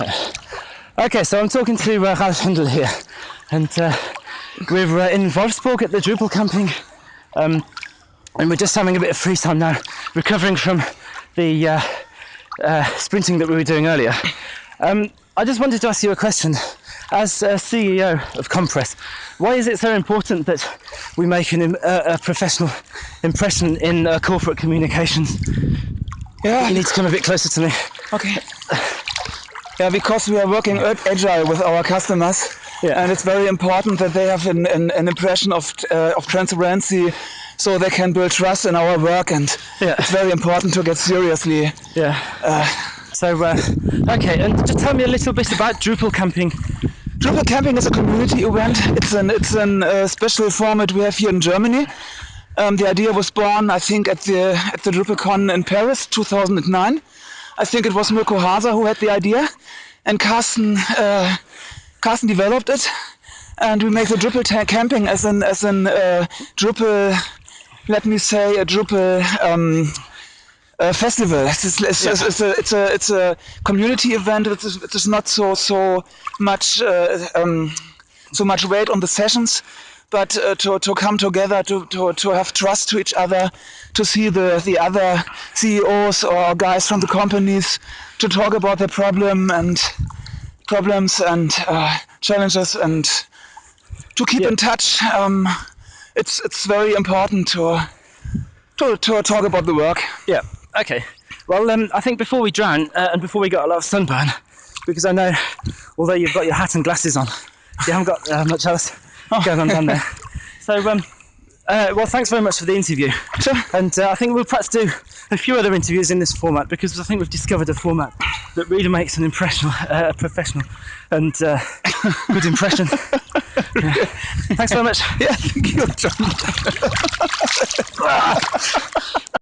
Okay, so I'm talking to uh, Ralf Hendel here, and uh, we're uh, in Wolfsburg at the Drupal camping, um, and we're just having a bit of free time now, recovering from the uh, uh, sprinting that we were doing earlier. Um, I just wanted to ask you a question. As uh, CEO of comm-press, why is it so important that we make an, uh, a professional impression in uh, corporate communications? Yeah. You need to come a bit closer to me. Okay. Yeah, because we are working agile with our customers, Yeah. and it's very important that they have an, an, an impression of uh, of transparency, so they can build trust in our work. And Yeah. it's very important to get seriously. Yeah. so, uh, okay, and just tell me a little bit about Drupal camping. Drupal camping is a community event. It's an it's an uh, special format we have here in Germany. Um, the idea was born, I think, at the at the DrupalCon in Paris, 2009. I think it was Mirko Hasa who had the idea, and Carsten uh, Carsten developed it, and we make the Drupal camping as an as an uh, Drupal, let me say, a Drupal. Um, uh, festival. It's, it's, it's, Yeah. it's, a, it's a it's a community event. It is, it is not so so much uh, um, so much weight on the sessions, but uh, to, to come together to, to, to have trust to each other, to see the the other CEOs or guys from the companies, to talk about their problem and problems and uh, challenges and to keep Yeah. in touch. Um, it's it's very important to to, to talk about the work. Yeah. Okay. Well, um, I think before we drown uh, and before we got a lot of sunburn, because I know, although you've got your hat and glasses on, you haven't got uh, much else going on down there. So, um, uh, well, thanks very much for the interview. Sure. And uh, I think we'll perhaps do a few other interviews in this format because I think we've discovered a format that really makes an impression, uh, a professional and uh, good impression. Yeah. Thanks very much. Yeah, thank you, John.